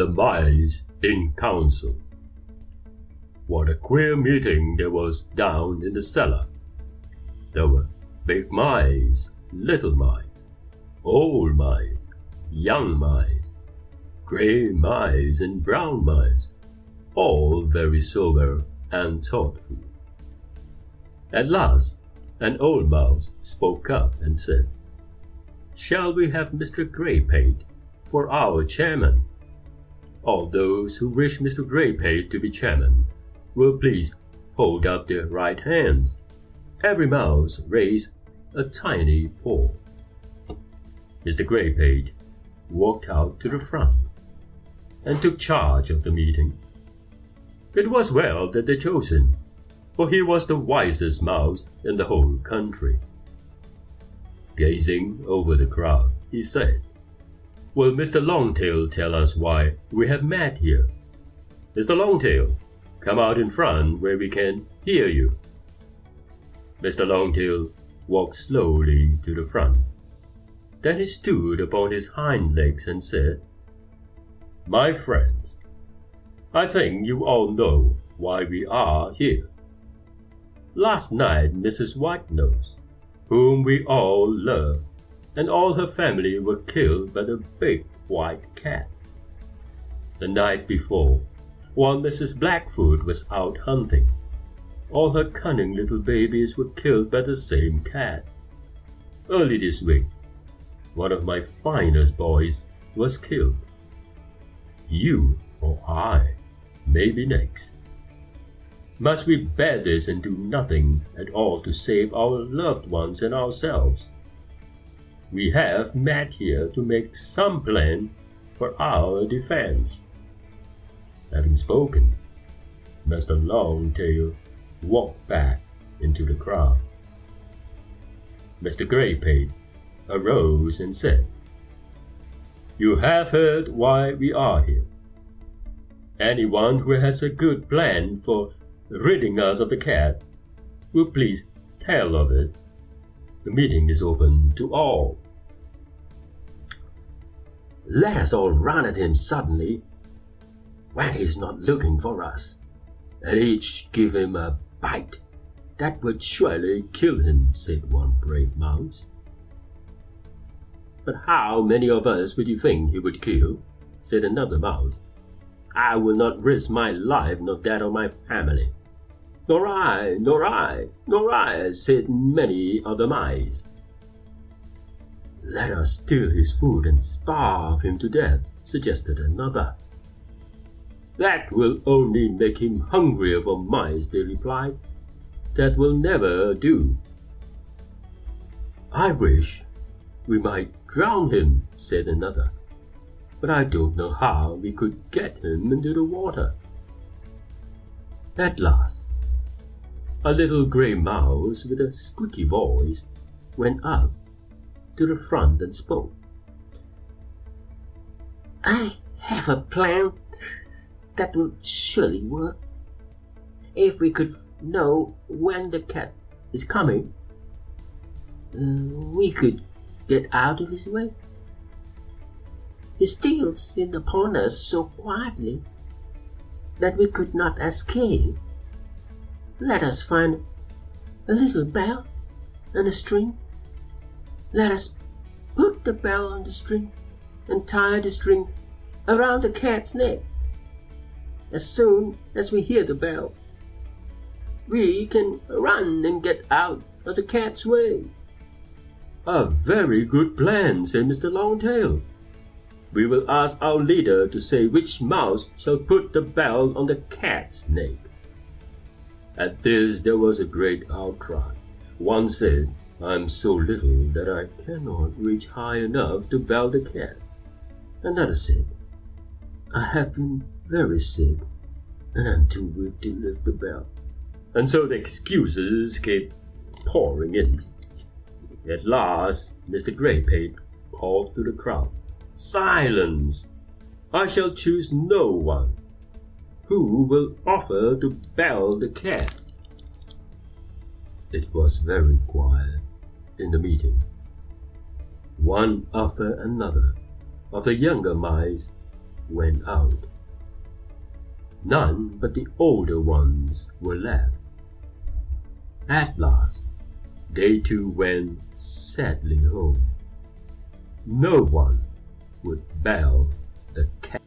The Mice in Council. What a queer meeting there was down in the cellar. There were big mice, little mice, old mice, young mice, grey mice, and brown mice, all very sober and thoughtful. At last, an old mouse spoke up and said, Shall we have Mr. Greypate for our chairman? All those who wish Mr. Greypate to be chairman will please hold up their right hands. Every mouse raised a tiny paw. Mr. Greypate walked out to the front and took charge of the meeting. It was well that they chose him, for he was the wisest mouse in the whole country. Gazing over the crowd, he said, Will Mr. Longtail tell us why we have met here? Mr. Longtail, come out in front where we can hear you. Mr. Longtail walked slowly to the front. Then he stood upon his hind legs and said, My friends, I think you all know why we are here. Last night, Mrs. Whitenose, whom we all love, and all her family were killed by the big white cat. The night before, while Mrs. Blackfoot was out hunting, all her cunning little babies were killed by the same cat. Early this week, one of my finest boys was killed. You or I may be next. Must we bear this and do nothing at all to save our loved ones and ourselves? We have met here to make some plan for our defense. Having spoken, Mr. Longtail walked back into the crowd. Mr. Greypate arose and said, You have heard why we are here. Anyone who has a good plan for ridding us of the cat will please tell of it. The meeting is open to all. Let us all run at him suddenly when he's not looking for us, and each give him a bite. That would surely kill him, said one brave mouse. But how many of us would you think he would kill? said another mouse. I will not risk my life nor that of my family. Nor I, nor I, nor I, said many other mice. Let us steal his food and starve him to death, suggested another. That will only make him hungrier for mice, they replied. That will never do. I wish we might drown him, said another. But I don't know how we could get him into the water. At last, a little grey mouse with a squeaky voice went up to the front and spoke. I have a plan that will surely work. If we could know when the cat is coming, uh, we could get out of his way. He steals in upon us so quietly that we could not escape. Let us find a little bell and a string. Let us put the bell on the string and tie the string around the cat's neck. As soon as we hear the bell, we can run and get out of the cat's way. A very good plan, said Mr. Longtail. We will ask our leader to say which mouse shall put the bell on the cat's neck. At this there was a great outcry. One said, I am so little that I cannot reach high enough to bell the cat. Another said, I have been very sick, and I'm too weak to lift the bell. And so the excuses kept pouring in. At last, Mr. Greypate called to the crowd, Silence! I shall choose no one who will offer to bell the cat. It was very quiet in the meeting. One after another of the younger mice went out. None but the older ones were left. At last, they too went sadly home. No one would bail the cat.